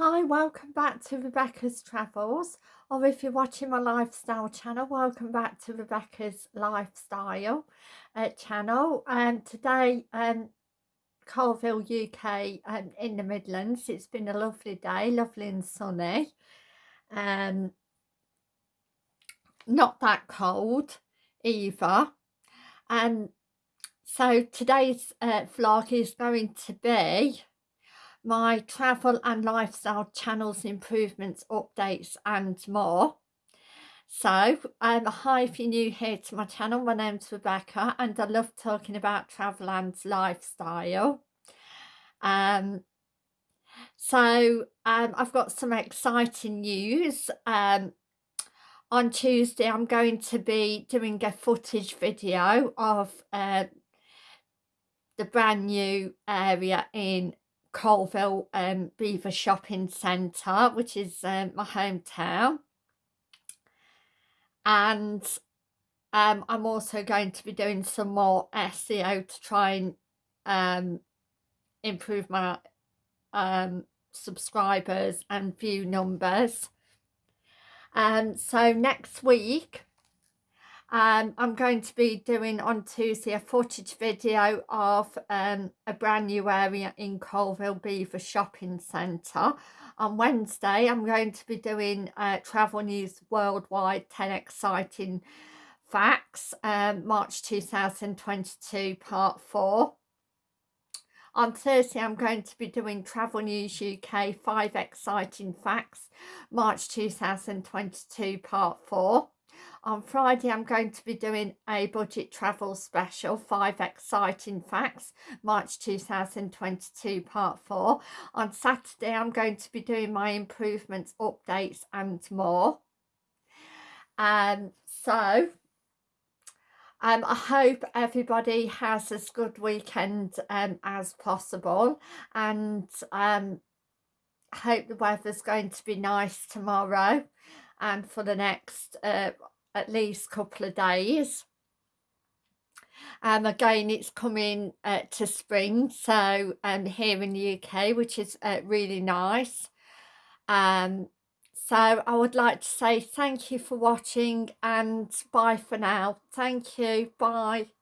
Hi, welcome back to Rebecca's Travels, or if you're watching my lifestyle channel, welcome back to Rebecca's Lifestyle uh, channel. And um, today, um, Coalville, UK, um, in the Midlands. It's been a lovely day, lovely and sunny. Um, not that cold either. And um, so today's uh, vlog is going to be my travel and lifestyle channels improvements updates and more. So um hi if you're new here to my channel my name's rebecca and i love talking about travel and lifestyle. Um so um i've got some exciting news. Um on tuesday i'm going to be doing a footage video of uh the brand new area in Coalville um, Belvoir Shopping Centre, which is um, my hometown. And um, I'm also going to be doing some more SEO to try and um, improve my um, subscribers and view numbers. Um, so next week um, I'm going to be doing on Tuesday a footage video of um, a brand new area in Coalville Belvoir Shopping Centre. On Wednesday I'm going to be doing uh, Travel News Worldwide 10 Exciting Facts um, March 2022 Part 4. On Thursday, I'm going to be doing Travel News UK 5 Exciting Facts, March 2022, Part 4. On Friday, I'm going to be doing a budget travel special, five exciting facts, March 2022, part four. On Saturday, I'm going to be doing my improvements, updates and more. Um, so, um, I hope everybody has as good weekend um, as possible and um, hope the weather's going to be nice tomorrow and for the next uh, at least couple of days. Um, again, it's coming uh, to spring, so um, here in the UK, which is uh, really nice. Um, so I would like to say thank you for watching and bye for now. Thank you. Bye.